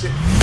shit.